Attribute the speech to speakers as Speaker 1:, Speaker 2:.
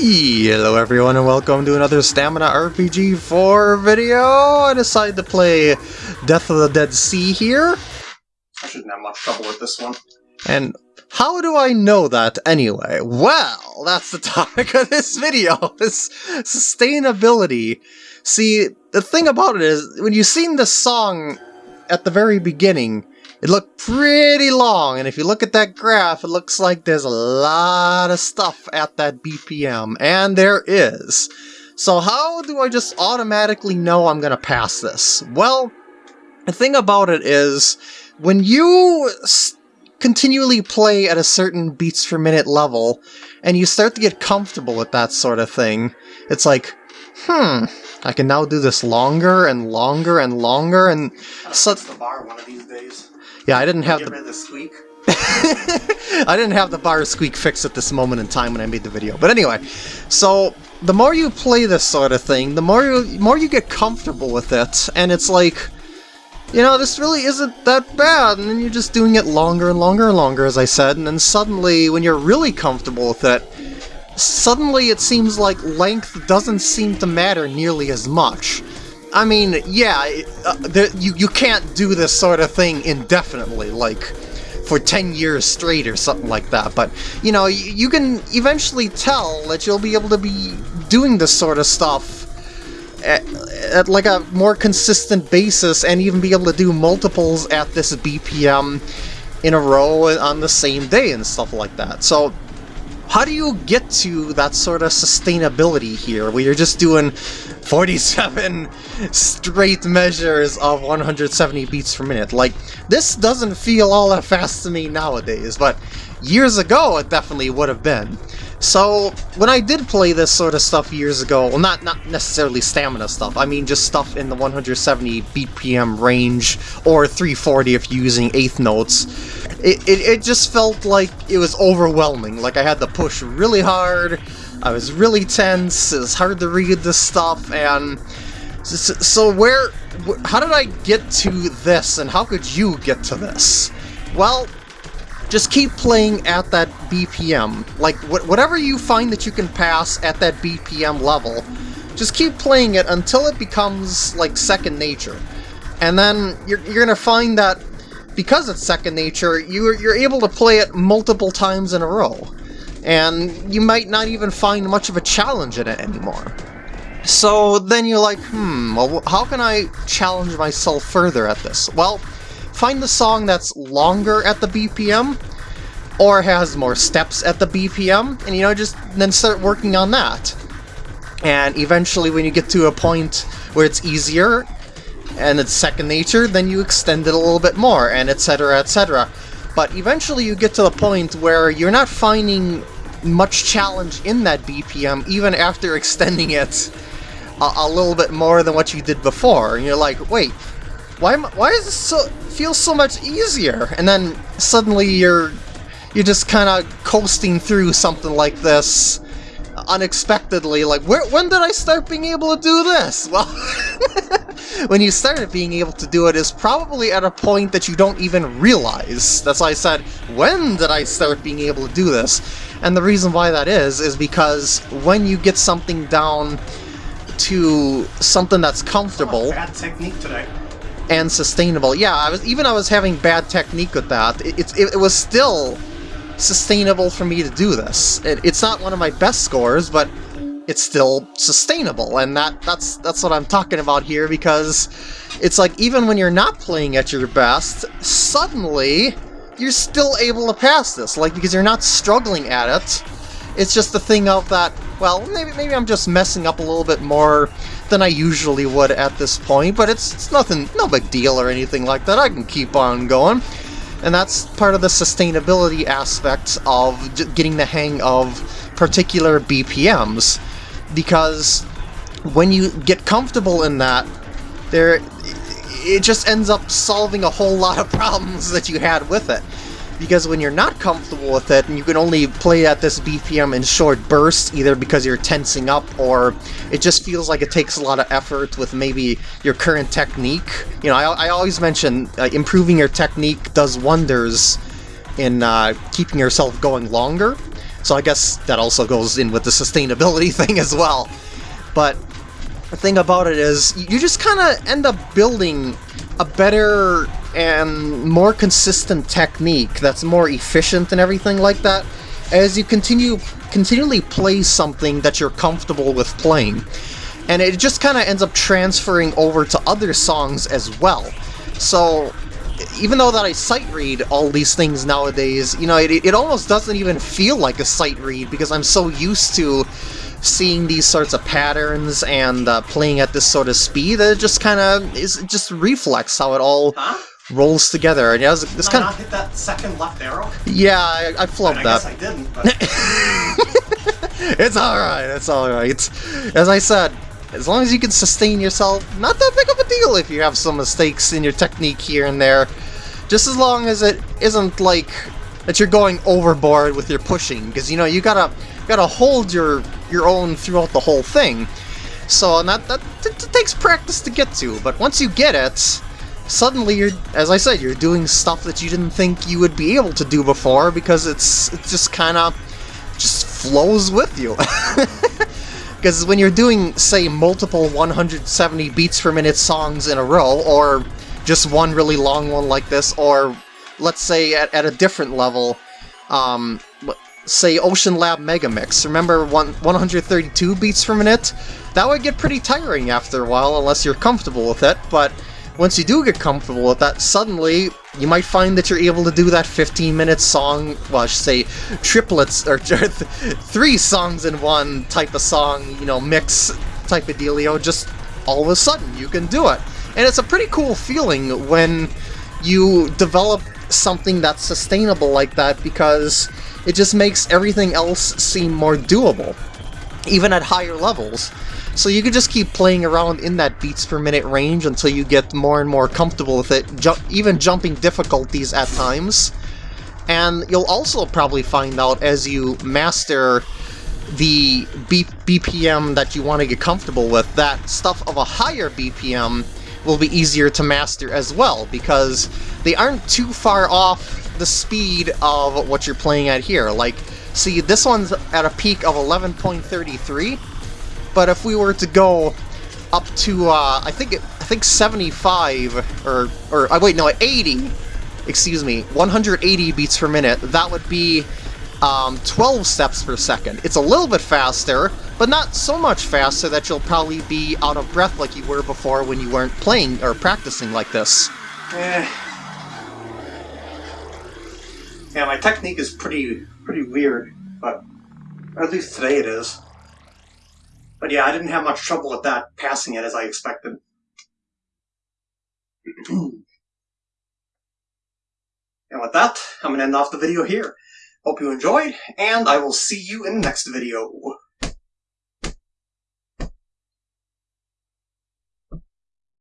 Speaker 1: Hello everyone and welcome to another Stamina RPG 4 video. I decided to play Death of the Dead Sea here.
Speaker 2: I shouldn't have much trouble with this one.
Speaker 1: And how do I know that anyway? Well, that's the topic of this video, is sustainability. See, the thing about it is, when you sing the song at the very beginning, it looked pretty long, and if you look at that graph, it looks like there's a lot of stuff at that BPM, and there is. So how do I just automatically know I'm gonna pass this? Well, the thing about it is, when you continually play at a certain beats per minute level, and you start to get comfortable with that sort of thing, it's like, hmm, I can now do this longer and longer and longer, and
Speaker 2: so the bar one of these days.
Speaker 1: Yeah, I didn't have the
Speaker 2: the squeak.
Speaker 1: I didn't have the bar squeak fixed at this moment in time when I made the video. But anyway, so the more you play this sort of thing, the more you more you get comfortable with it, and it's like, you know, this really isn't that bad, and then you're just doing it longer and longer and longer, as I said, and then suddenly, when you're really comfortable with it, suddenly it seems like length doesn't seem to matter nearly as much. I mean, yeah, uh, there, you, you can't do this sort of thing indefinitely, like, for 10 years straight or something like that, but, you know, you, you can eventually tell that you'll be able to be doing this sort of stuff at, at, like a more consistent basis and even be able to do multiples at this BPM in a row on the same day and stuff like that. So how do you get to that sort of sustainability here, where you're just doing 47 straight measures of 170 beats per minute? Like, this doesn't feel all that fast to me nowadays, but years ago it definitely would have been. So, when I did play this sort of stuff years ago, well not, not necessarily stamina stuff, I mean just stuff in the 170 BPM range, or 340 if you're using eighth notes, it, it, it just felt like it was overwhelming, like I had to push really hard, I was really tense, it was hard to read this stuff, and... So, so where... How did I get to this, and how could you get to this? Well, just keep playing at that BPM. Like, wh whatever you find that you can pass at that BPM level, just keep playing it until it becomes, like, second nature. And then you're, you're gonna find that because it's second nature, you're, you're able to play it multiple times in a row. And you might not even find much of a challenge in it anymore. So then you're like, hmm, well, how can I challenge myself further at this? Well, find the song that's longer at the BPM, or has more steps at the BPM, and you know, just then start working on that. And eventually when you get to a point where it's easier, and it's second nature, then you extend it a little bit more, and etc, etc. But eventually you get to the point where you're not finding much challenge in that BPM, even after extending it a, a little bit more than what you did before. And you're like, wait, why, am, why does this so, feel so much easier? And then suddenly you're you're just kind of coasting through something like this unexpectedly, like, where, when did I start being able to do this? Well, when you started being able to do it is probably at a point that you don't even realize. That's why I said, when did I start being able to do this? And the reason why that is, is because when you get something down to something that's comfortable...
Speaker 2: Bad technique today.
Speaker 1: And sustainable. Yeah, I was even I was having bad technique with that. It, it, it was still sustainable for me to do this. It, it's not one of my best scores, but it's still sustainable, and that that's that's what I'm talking about here, because it's like even when you're not playing at your best, suddenly you're still able to pass this, like because you're not struggling at it. It's just the thing of that, well, maybe maybe I'm just messing up a little bit more than I usually would at this point, but it's, it's nothing, no big deal or anything like that. I can keep on going. And that's part of the sustainability aspect of getting the hang of particular BPMs. Because when you get comfortable in that, there it just ends up solving a whole lot of problems that you had with it because when you're not comfortable with it and you can only play at this BPM in short bursts, either because you're tensing up or it just feels like it takes a lot of effort with maybe your current technique. You know, I, I always mention uh, improving your technique does wonders in uh, keeping yourself going longer. So I guess that also goes in with the sustainability thing as well. But the thing about it is, you just kind of end up building a better and more consistent technique that's more efficient and everything like that as you continue continually play something that you're comfortable with playing. And it just kind of ends up transferring over to other songs as well. So even though that I sight read all these things nowadays, you know, it, it almost doesn't even feel like a sight read because I'm so used to seeing these sorts of patterns and uh, playing at this sort of speed that it just kind of is just reflex how it all
Speaker 2: Huh?
Speaker 1: rolls together. And yeah, it's
Speaker 2: I
Speaker 1: kind
Speaker 2: not
Speaker 1: of
Speaker 2: hit that second left arrow?
Speaker 1: yeah, I, I flubbed
Speaker 2: I
Speaker 1: that.
Speaker 2: guess I didn't, but
Speaker 1: it's alright, it's alright. As I said, as long as you can sustain yourself, not that big of a deal if you have some mistakes in your technique here and there. Just as long as it isn't like that you're going overboard with your pushing, because you know you gotta gotta hold your your own throughout the whole thing. So that that t- t- takes practice to get to, but once you get it, suddenly you're, as I said, you're doing stuff that you didn't think you would be able to do before because it's it just kind of just flows with you. Because when you're doing, say, multiple 170 beats per minute songs in a row, or just one really long one like this, or let's say at, at a different level, um, say Ocean Lab Megamix, remember one, 132 beats per minute? That would get pretty tiring after a while unless you're comfortable with it, but once you do get comfortable with that, suddenly you might find that you're able to do that 15 minute song, well, I should say triplets, or three songs in one type of song, you know, mix type of dealio, just all of a sudden you can do it. And it's a pretty cool feeling when you develop something that's sustainable like that because it just makes everything else seem more doable, even at higher levels. So you can just keep playing around in that beats per minute range until you get more and more comfortable with it, ju even jumping difficulties at times. And you'll also probably find out as you master the B BPM that you want to get comfortable with, that stuff of a higher BPM will be easier to master as well, because they aren't too far off the speed of what you're playing at here. Like, see, this one's at a peak of 11.33, but if we were to go up to, uh, I think, it, I think 75, or, or, uh, wait, no, 80, excuse me, 180 beats per minute, that would be um, 12 steps per second. It's a little bit faster, but not so much faster that you'll probably be out of breath like you were before when you weren't playing or practicing like this.
Speaker 2: eh. Yeah, my technique is pretty pretty weird, but at least today it is. But yeah, I didn't have much trouble with that passing it as I expected. and with that, I'm going to end off the video here. Hope you enjoyed, and I will see you in the next video.